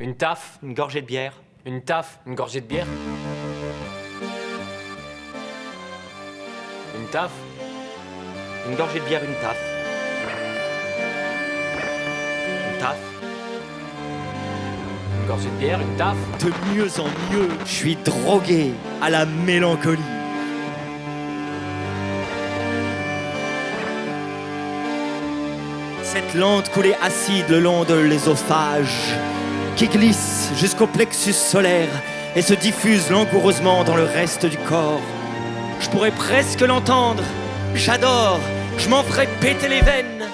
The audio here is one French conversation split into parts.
Une taf, Une gorgée de bière une taf, une gorgée de bière. Une taf, Une gorgée de bière, une taf. Une taf. une gorgée de bière, une taf. De mieux en mieux, je suis drogué à la mélancolie. Cette lente coulée acide le long de l'ésophage, qui glisse jusqu'au plexus solaire et se diffuse langoureusement dans le reste du corps. Je pourrais presque l'entendre. J'adore, je m'en ferais péter les veines.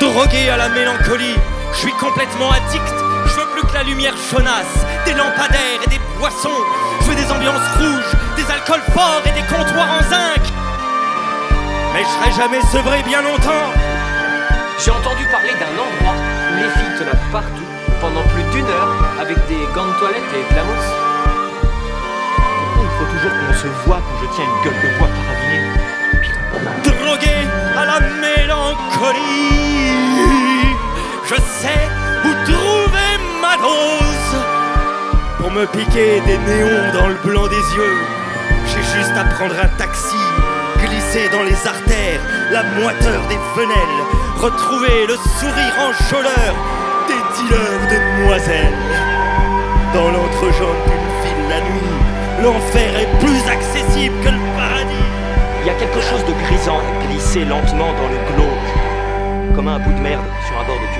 Drogué à la mélancolie, je suis complètement addict. Je veux plus que la lumière chaunasse, des lampadaires et des boissons. Je veux des ambiances rouges, des alcools forts et Mais je serai jamais sevré bien longtemps. J'ai entendu parler d'un endroit où les filles te lavent partout pendant plus d'une heure avec des gants de toilette et de la mousse. Pourquoi il faut toujours qu'on se voit quand je tiens une gueule de bois carabinée drogué à la mélancolie. Je sais où trouver ma dose pour me piquer des néons dans le blanc des yeux. J'ai juste à prendre un taxi, dans les artères la moiteur des fenêtres, retrouver le sourire enjôleur des dealers de demoiselles. Dans l'entrejambe d'une ville la nuit, l'enfer est plus accessible que le paradis. Il y a quelque chose de grisant glissé lentement dans le glauque, comme un bout de merde sur un bord de.